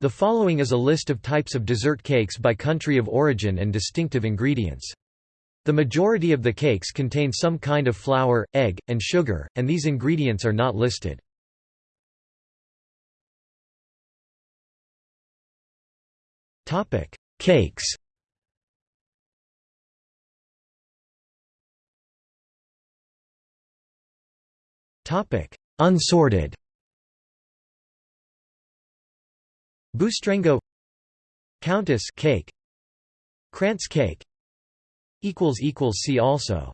The following is a list of types of dessert cakes by country of origin and distinctive ingredients. The majority of the cakes contain some kind of flour, egg, and sugar, and these ingredients are not listed. Cakes Unsorted Bustrengo Countess cake Krantz cake equals equals See also